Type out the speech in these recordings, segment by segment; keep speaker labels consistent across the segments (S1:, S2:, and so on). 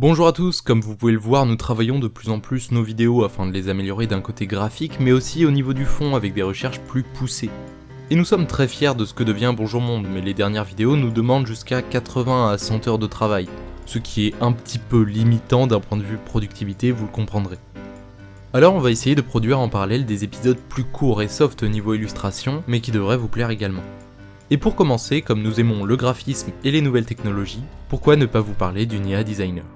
S1: Bonjour à tous, comme vous pouvez le voir, nous travaillons de plus en plus nos vidéos afin de les améliorer d'un côté graphique, mais aussi au niveau du fond avec des recherches plus poussées. Et nous sommes très fiers de ce que devient Bonjour Monde, mais les dernières vidéos nous demandent jusqu'à 80 à 100 heures de travail, ce qui est un petit peu limitant d'un point de vue productivité, vous le comprendrez. Alors on va essayer de produire en parallèle des épisodes plus courts et soft au niveau illustration, mais qui devraient vous plaire également. Et pour commencer, comme nous aimons le graphisme et les nouvelles technologies, pourquoi ne pas vous parler d'une IA designer?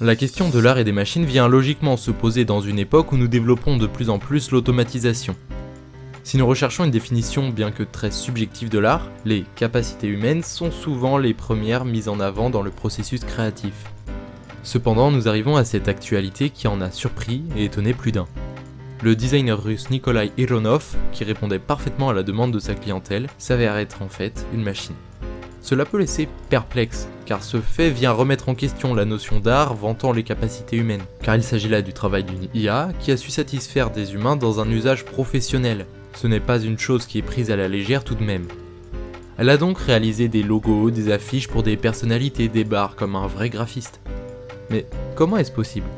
S1: La question de l'art et des machines vient logiquement se poser dans une époque où nous développons de plus en plus l'automatisation. Si nous recherchons une définition bien que très subjective de l'art, les capacités humaines sont souvent les premières mises en avant dans le processus créatif. Cependant, nous arrivons à cette actualité qui en a surpris et étonné plus d'un. Le designer russe Nikolai Ironov, qui répondait parfaitement à la demande de sa clientèle, s'avère être en fait une machine. Cela peut laisser perplexe, car ce fait vient remettre en question la notion d'art vantant les capacités humaines, car il s'agit là du travail d'une IA qui a su satisfaire des humains dans un usage professionnel. Ce n'est pas une chose qui est prise à la légère tout de même. Elle a donc réalisé des logos, des affiches pour des personnalités, des bars comme un vrai graphiste. Mais comment est-ce possible?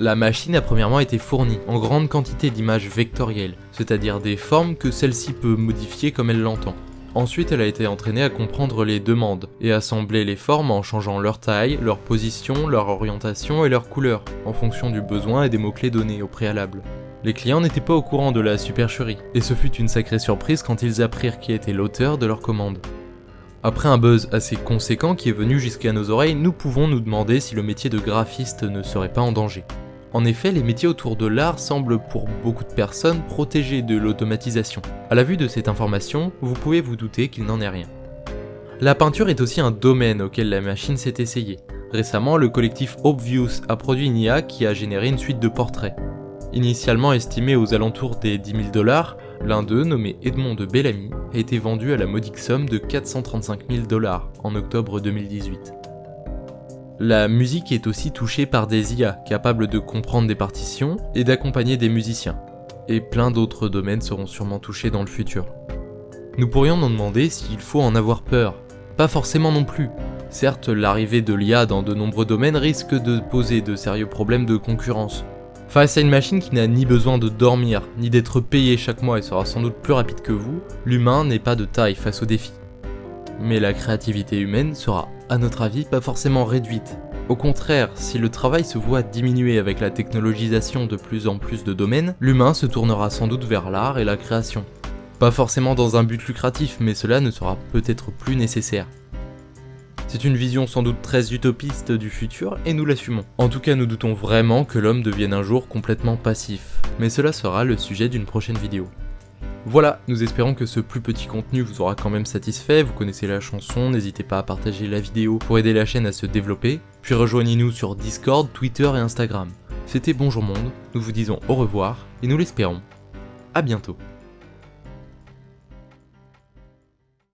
S1: La machine a premièrement été fournie en grande quantité d'images vectorielles, c'est-à-dire des formes que celle-ci peut modifier comme elle l'entend. Ensuite, elle a été entraînée à comprendre les demandes et assembler les formes en changeant leur taille, leur position, leur orientation et leur couleur, en fonction du besoin et des mots-clés donnés au préalable. Les clients n'étaient pas au courant de la supercherie, et ce fut une sacrée surprise quand ils apprirent qui était l'auteur de leur commande. Après un buzz assez conséquent qui est venu jusqu'à nos oreilles, nous pouvons nous demander si le métier de graphiste ne serait pas en danger. En effet, les métiers autour de l'art semblent pour beaucoup de personnes protégés de l'automatisation. A la vue de cette information, vous pouvez vous douter qu'il n'en est rien. La peinture est aussi un domaine auquel la machine s'est essayée. Récemment, le collectif Obvious a produit une IA qui a généré une suite de portraits. Initialement estimé aux alentours des 10 000 dollars, l'un d'eux, nommé Edmond de Bellamy, a été vendu à la modique somme de 435 000 dollars en octobre 2018. La musique est aussi touchée par des IA capables de comprendre des partitions et d'accompagner des musiciens. Et plein d'autres domaines seront sûrement touchés dans le futur. Nous pourrions nous demander s'il faut en avoir peur. Pas forcément non plus. Certes, l'arrivée de l'IA dans de nombreux domaines risque de poser de sérieux problèmes de concurrence. Face à une machine qui n'a ni besoin de dormir, ni d'être payée chaque mois et sera sans doute plus rapide que vous, l'humain n'est pas de taille face au défi. Mais la créativité humaine sera à notre avis, pas forcément réduite. Au contraire, si le travail se voit diminuer avec la technologisation de plus en plus de domaines, l'humain se tournera sans doute vers l'art et la création. Pas forcément dans un but lucratif, mais cela ne sera peut-être plus nécessaire. C'est une vision sans doute très utopiste du futur et nous l'assumons. En tout cas, nous doutons vraiment que l'homme devienne un jour complètement passif. Mais cela sera le sujet d'une prochaine vidéo. Voilà, nous espérons que ce plus petit contenu vous aura quand même satisfait, vous connaissez la chanson, n'hésitez pas à partager la vidéo pour aider la chaîne à se développer, puis rejoignez-nous sur Discord, Twitter et Instagram. C'était Bonjour Monde, nous vous disons au revoir, et nous l'espérons, à bientôt.